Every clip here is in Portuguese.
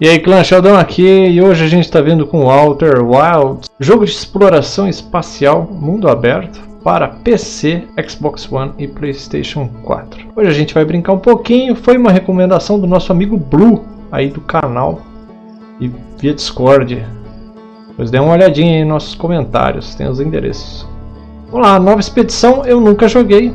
E aí clã Sheldon aqui e hoje a gente está vindo com Outer Wilds, jogo de exploração espacial mundo aberto para PC, Xbox One e Playstation 4. Hoje a gente vai brincar um pouquinho, foi uma recomendação do nosso amigo Blue aí do canal e via Discord. Pois dê uma olhadinha aí nos nossos comentários, tem os endereços. Vamos lá, nova expedição eu nunca joguei,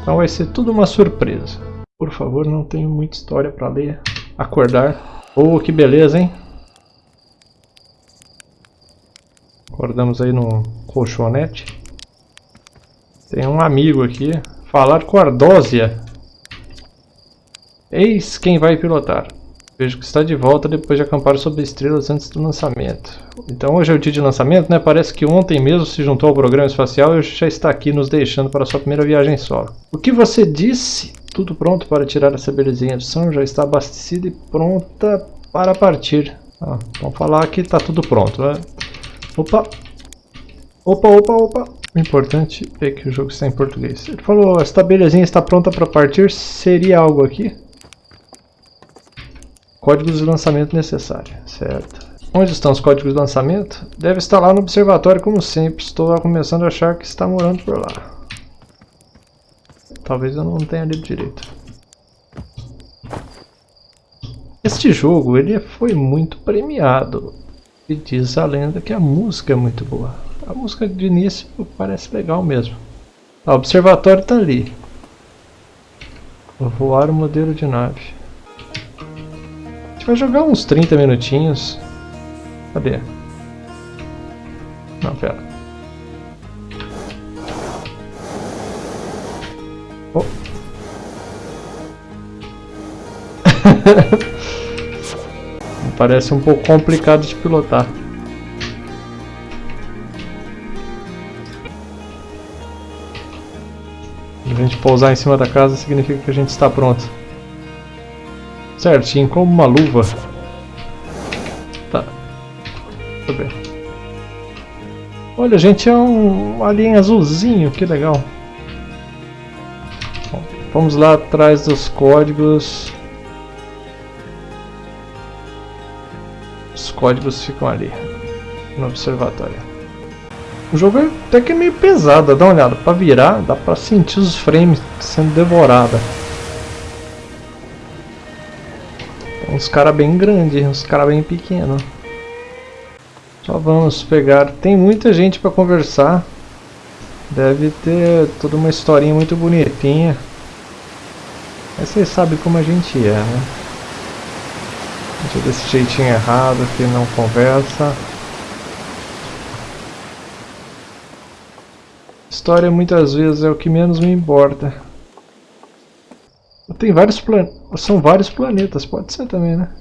então vai ser tudo uma surpresa. Por favor, não tenho muita história para ler. Acordar. Oh, que beleza, hein? Acordamos aí no colchonete. Tem um amigo aqui. Falar com Ardósia. Eis quem vai pilotar. Vejo que está de volta depois de acampar sob estrelas antes do lançamento. Então hoje é o dia de lançamento, né? Parece que ontem mesmo se juntou ao programa espacial e já está aqui nos deixando para sua primeira viagem solo. O que você disse? Tudo pronto para tirar essa belezinha de som, já está abastecida e pronta para partir. Ah, vamos falar que está tudo pronto, né? Opa! Opa, opa, opa! O importante é que o jogo está em português. Ele falou, esta belezinha está pronta para partir, seria algo aqui? Códigos de lançamento necessário, certo. Onde estão os códigos de lançamento? Deve estar lá no observatório como sempre, estou começando a achar que está morando por lá. Talvez eu não tenha lido direito. Este jogo ele foi muito premiado. E diz a lenda que a música é muito boa. A música de início parece legal mesmo. O observatório está ali. Vou voar o modelo de nave. A gente vai jogar uns 30 minutinhos. Cadê? Não, pera. Parece um pouco complicado de pilotar. A gente pousar em cima da casa significa que a gente está pronto. Certinho, como uma luva. Tá. Deixa eu ver. Olha, gente, é um alien azulzinho, que legal. Vamos lá atrás dos códigos. códigos ficam ali, no observatório. O jogo é até que é meio pesado, dá uma olhada, para virar dá para sentir os frames sendo devorada. Uns caras bem grandes, uns caras bem pequenos. Só vamos pegar, tem muita gente para conversar. Deve ter toda uma historinha muito bonitinha. Mas vocês sabem como a gente é, né? desse jeitinho errado que não conversa. História muitas vezes é o que menos me importa. Tem vários planetas. São vários planetas, pode ser também, né?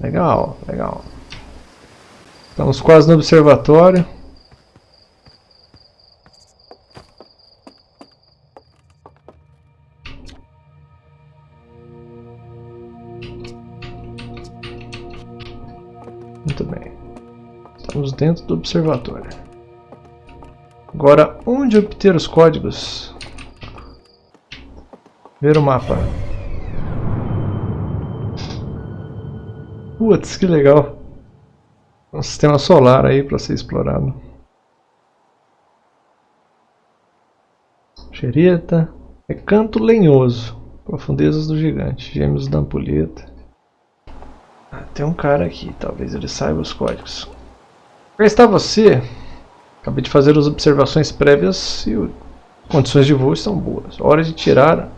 Legal, legal. Estamos quase no observatório. Muito bem. Estamos dentro do observatório. Agora, onde obter os códigos? Ver o mapa. Putz, que legal. Um sistema solar aí para ser explorado. Xereta. Recanto lenhoso. Profundezas do gigante. Gêmeos da ampulheta. Tem um cara aqui, talvez ele saiba os códigos. Cá está você. Acabei de fazer as observações prévias e as condições de voo estão boas. Hora de tirar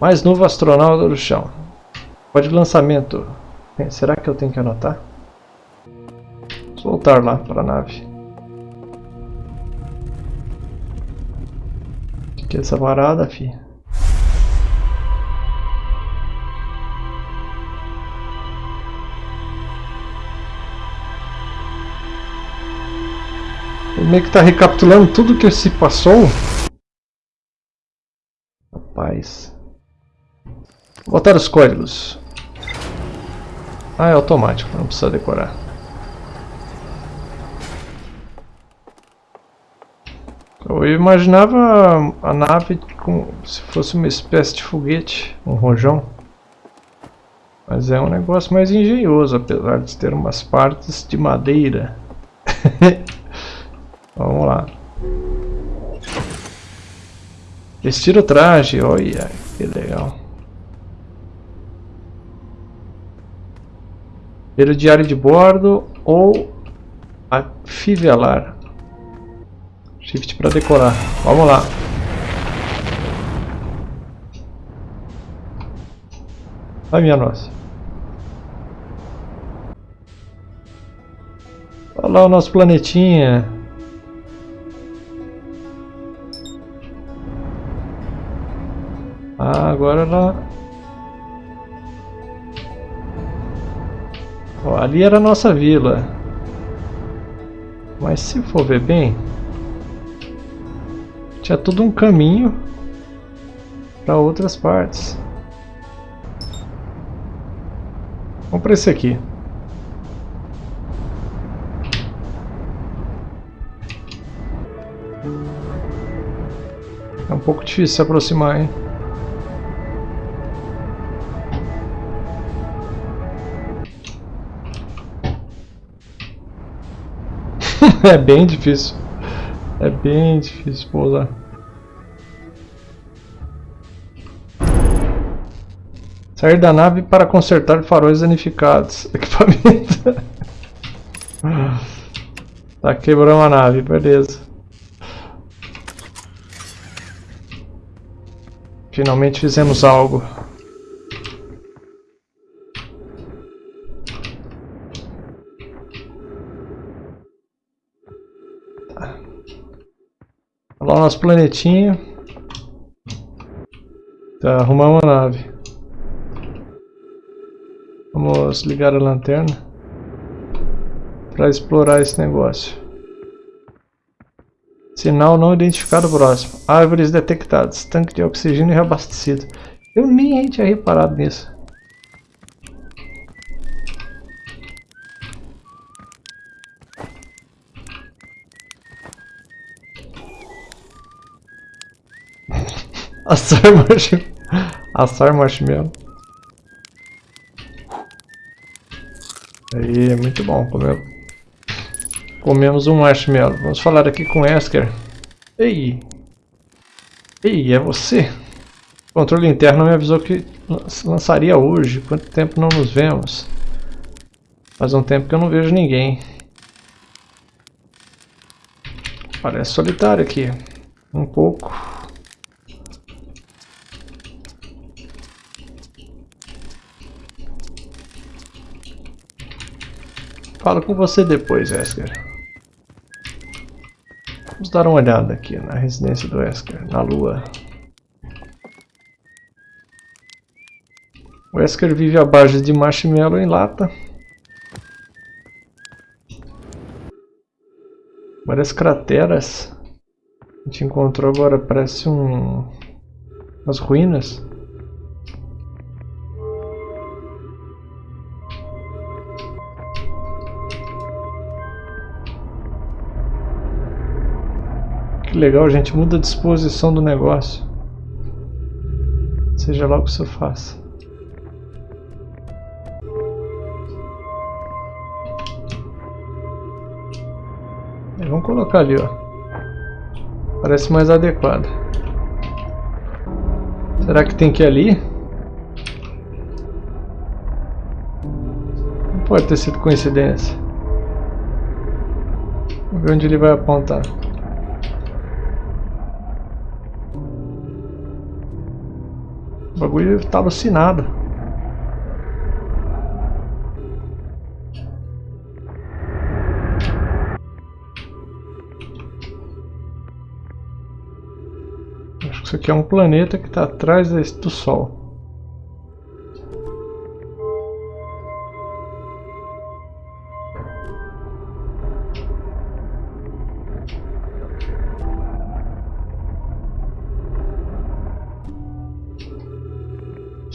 mais novo astronauta do chão. Código de lançamento. Será que eu tenho que anotar? Vamos voltar lá para a nave. O que é essa varada, filha? Meio que tá recapitulando tudo que se passou. Rapaz. Vou botar os códigos. Ah, é automático, não precisa decorar. Eu imaginava a nave como se fosse uma espécie de foguete, um rojão. Mas é um negócio mais engenhoso, apesar de ter umas partes de madeira. Vamos lá. Vestir o traje, olha que legal. Ver o diário de bordo ou afivelar. Shift para decorar. Vamos lá. Ai minha nossa. Olha lá o nosso planetinha. Ah, agora ela... Ó, ali era a nossa vila. Mas se for ver bem... Tinha todo um caminho para outras partes. Vamos para esse aqui. É um pouco difícil se aproximar, hein? É bem difícil. É bem difícil pousar. Sair da nave para consertar faróis danificados. Equipamento. tá quebrando a nave, beleza. Finalmente fizemos algo. Lá o nosso planetinha. Tá, arrumamos a nave. Vamos ligar a lanterna para explorar esse negócio. Sinal não identificado próximo. Árvores detectadas. Tanque de oxigênio reabastecido. Eu nem tinha reparado nisso. Assar marshmallow. Assar marshmallow. Aí, é muito bom. Comemos, comemos um marshmallow. Vamos falar aqui com Esker. Ei! Ei, é você? O controle interno me avisou que lançaria hoje. Quanto tempo não nos vemos? Faz um tempo que eu não vejo ninguém. Parece solitário aqui. Um pouco. Falo com você depois, Esker. Vamos dar uma olhada aqui na residência do Esker, na lua. O Esker vive à base de marshmallow em lata. Várias crateras. A gente encontrou agora, parece um... umas ruínas. Que legal, gente muda a disposição do negócio. Seja lá o que isso faça. Vamos colocar ali, ó. Parece mais adequado. Será que tem que ir ali? Não pode ter sido coincidência. Vamos ver onde ele vai apontar. Bagulho tá alucinado. Acho que isso aqui é um planeta que está atrás do Sol.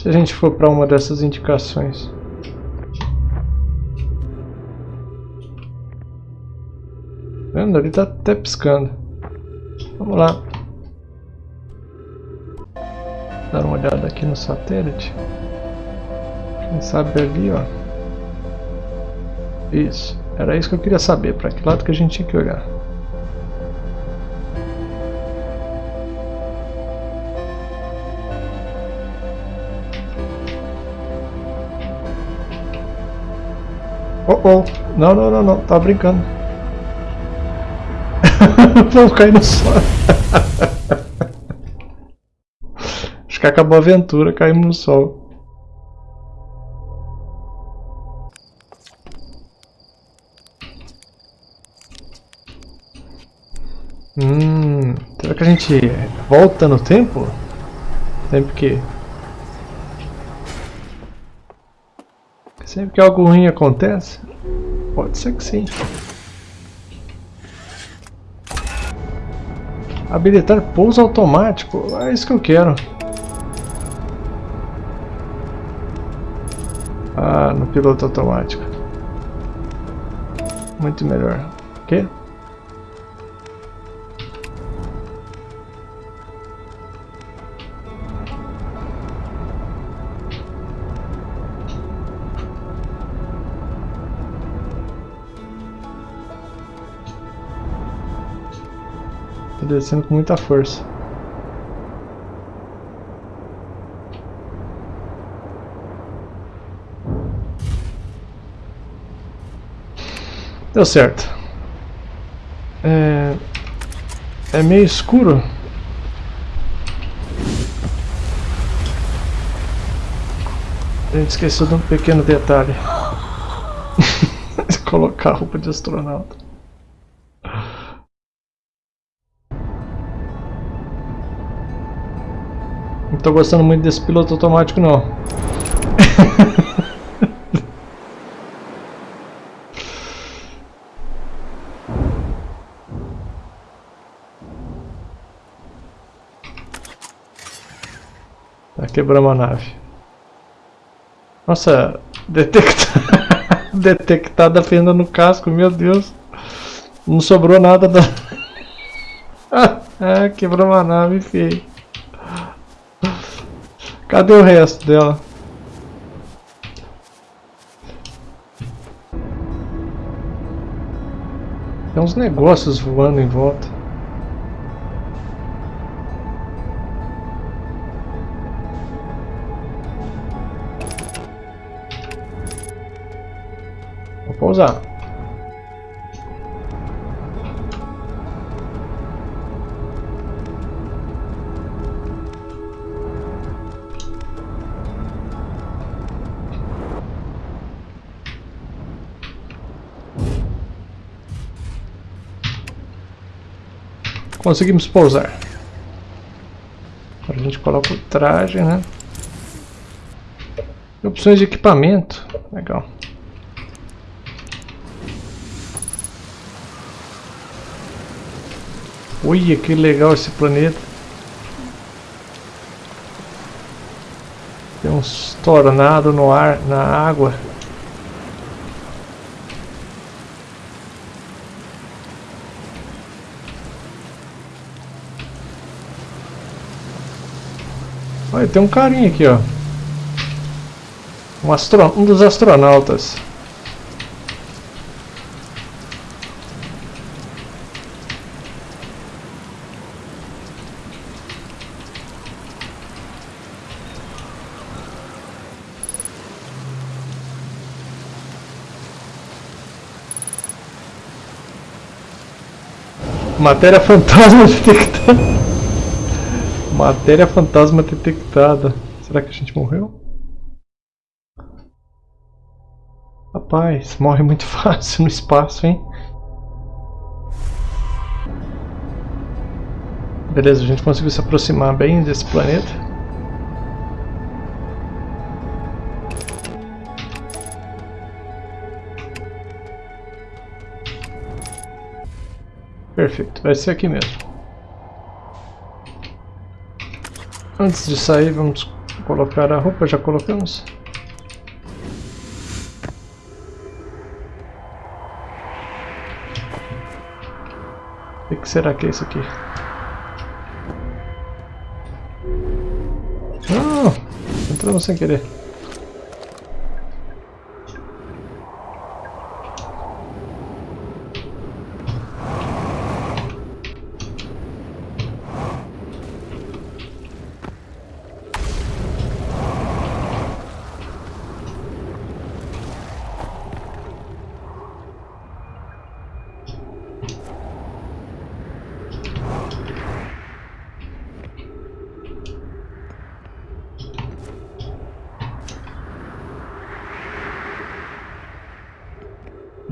Se a gente for para uma dessas indicações. Vendo? Ele está até piscando. Vamos lá. dar uma olhada aqui no satélite. Quem sabe ali, ó. Isso. Era isso que eu queria saber. Para que lado que a gente tinha que olhar. Oh, oh. Não, não, não, não. Tava brincando. Vamos cair no sol. Acho que acabou a aventura, caímos no sol. Hum, será que a gente volta no tempo? Sempre que... Sempre que algo ruim acontece? Pode ser que sim. Habilitar pouso automático. É isso que eu quero. Ah, no piloto automático. Muito melhor. O quê? Descendo com muita força. Deu certo. É, é meio escuro. A gente esqueceu de um pequeno detalhe. Colocar a roupa de astronauta. Não tô gostando muito desse piloto automático não. tá quebrando a nave. Nossa, detectada, detectada a fenda no casco, meu Deus. Não sobrou nada da... ah, quebrou uma nave feio. Cadê o resto dela? Tem uns negócios voando em volta. Vou pousar. Conseguimos pousar. Agora a gente coloca o traje, né? Opções de equipamento. Legal. Olha que legal esse planeta. Tem uns tornados no ar, na água. Olha, tem um carinha aqui, ó. Um, astro... um dos astronautas. Matéria fantasma detectada. Matéria fantasma detectada. Será que a gente morreu? Rapaz, morre muito fácil no espaço, hein? Beleza, a gente conseguiu se aproximar bem desse planeta. Perfeito, vai ser aqui mesmo. Antes de sair, vamos colocar a roupa, já colocamos? O que será que é isso aqui? Entramos sem querer.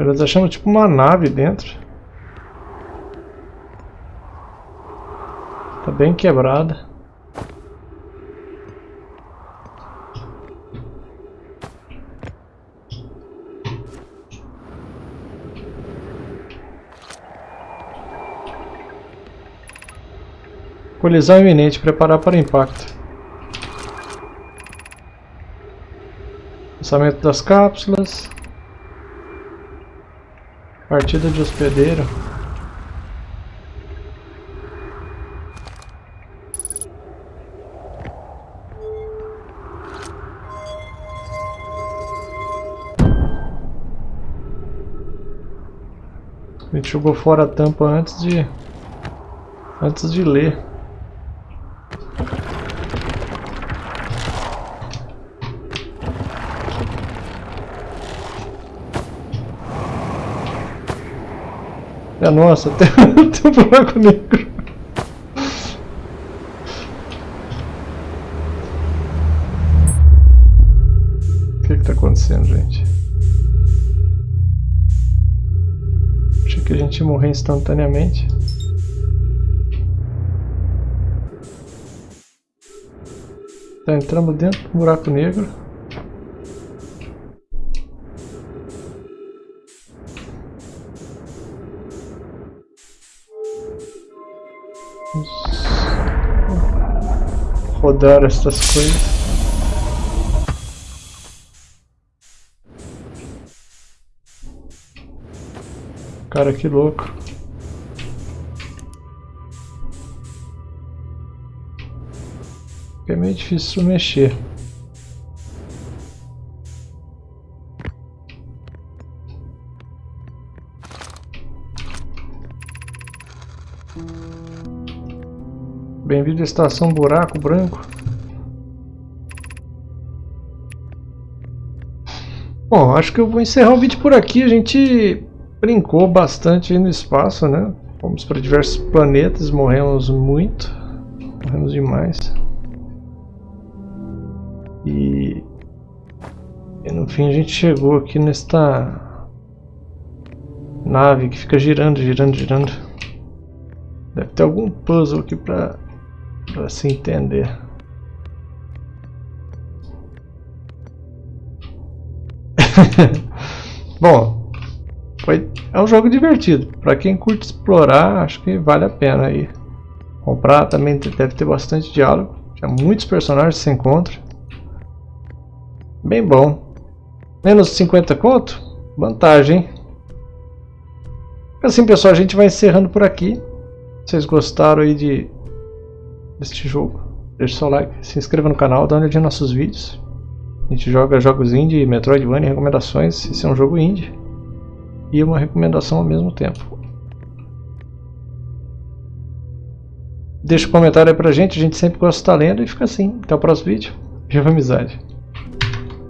Nós achamos tipo uma nave dentro. Tá bem quebrada. Colisão iminente, preparar para impacto. Lançamento das cápsulas. Partida de hospedeiro. A gente jogou fora a tampa antes de antes de ler. É, nossa, tem, tem um buraco negro. O que está acontecendo, gente? Achei que a gente ia morrer instantaneamente. Tá, entramos dentro do buraco negro. Rodar estas coisas. Cara, que louco. É meio difícil mexer. Bem-vindo à estação Buraco Branco. Bom, acho que eu vou encerrar o vídeo por aqui. A gente brincou bastante no espaço, né? Fomos para diversos planetas, morremos muito. Morremos demais. E... e no fim a gente chegou aqui nesta nave que fica girando, girando, girando. Deve ter algum puzzle aqui para para se entender. Bom, foi, é um jogo divertido. Para quem curte explorar, acho que vale a pena aí. Comprar também deve ter bastante diálogo. Já muitos personagens se encontram. Bem bom. Menos 50 conto? Vantagem, Assim pessoal, a gente vai encerrando por aqui. Vocês gostaram aí de deste jogo, deixe seu like, se inscreva no canal, dá uma olhadinha nos nossos vídeos. A gente joga jogos indie, Metroidvania, recomendações, esse é um jogo indie e uma recomendação ao mesmo tempo. Deixa um comentário aí pra gente, a gente sempre gosta de estar lendo e fica assim. Até o próximo vídeo. Viva amizade!